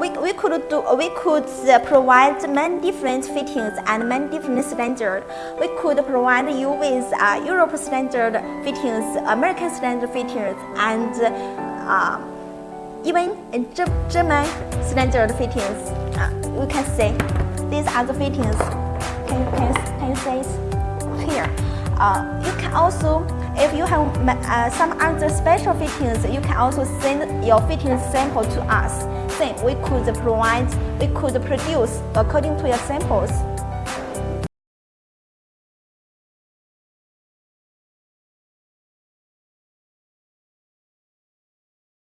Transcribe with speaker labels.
Speaker 1: we, we could do we could provide many different fittings and many different standards. We could provide you with uh, Europe standard fittings, American standard fittings, and uh, even German standard fittings. Uh, you can see these are the fittings. Can, can, can you see here? Uh, you can also if you have uh, some other special fittings, you can also send your fitting sample to us. Then we could provide, we could produce according to your samples.